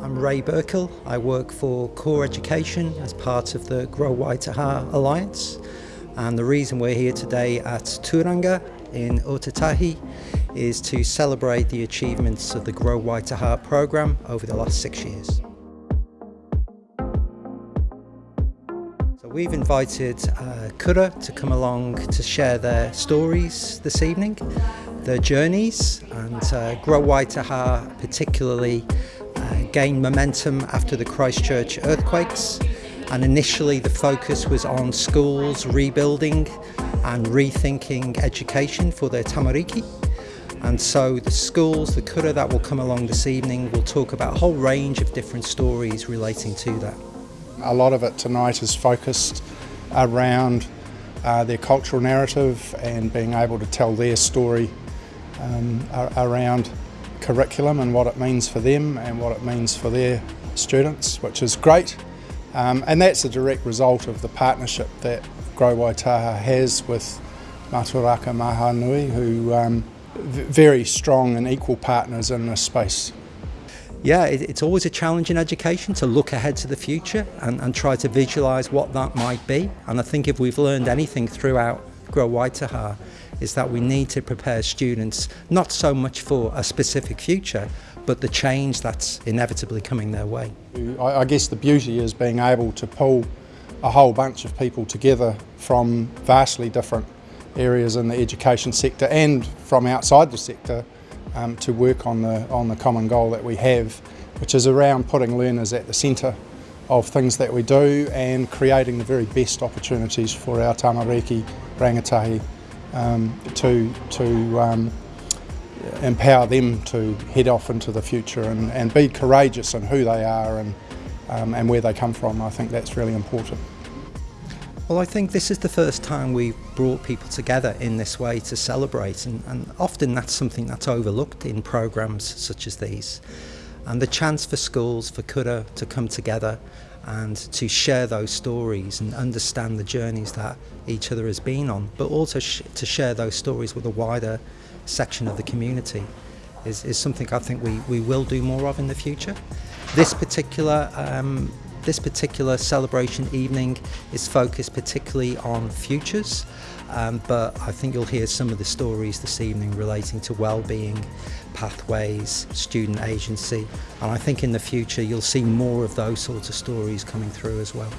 I'm Ray Burkill. I work for Core Education as part of the Grow Waitaha Alliance. And the reason we're here today at Turanga in Otautahi is to celebrate the achievements of the Grow Waitaha program over the last six years. So we've invited uh, Kura to come along to share their stories this evening, their journeys, and uh, Grow Waitaha particularly uh, gained momentum after the Christchurch earthquakes and initially the focus was on schools rebuilding and rethinking education for their tamariki and so the schools, the kura that will come along this evening will talk about a whole range of different stories relating to that. A lot of it tonight is focused around uh, their cultural narrative and being able to tell their story um, around curriculum and what it means for them and what it means for their students, which is great. Um, and that's a direct result of the partnership that Grow Waitaha has with Matauraka Mahaanui, who um, very strong and equal partners in this space. Yeah, it's always a challenge in education to look ahead to the future and, and try to visualise what that might be. And I think if we've learned anything throughout Grow Waitaha, is that we need to prepare students not so much for a specific future, but the change that's inevitably coming their way. I guess the beauty is being able to pull a whole bunch of people together from vastly different areas in the education sector and from outside the sector um, to work on the, on the common goal that we have, which is around putting learners at the centre of things that we do and creating the very best opportunities for our tamariki rangatahi um, to, to um, empower them to head off into the future and, and be courageous in who they are and, um, and where they come from. I think that's really important. Well, I think this is the first time we've brought people together in this way to celebrate, and, and often that's something that's overlooked in programs such as these. And the chance for schools, for Kura to come together and to share those stories and understand the journeys that each other has been on, but also sh to share those stories with a wider section of the community is, is something I think we, we will do more of in the future. This particular um, this particular celebration evening is focused particularly on futures, um, but I think you'll hear some of the stories this evening relating to well-being, pathways, student agency, and I think in the future you'll see more of those sorts of stories coming through as well.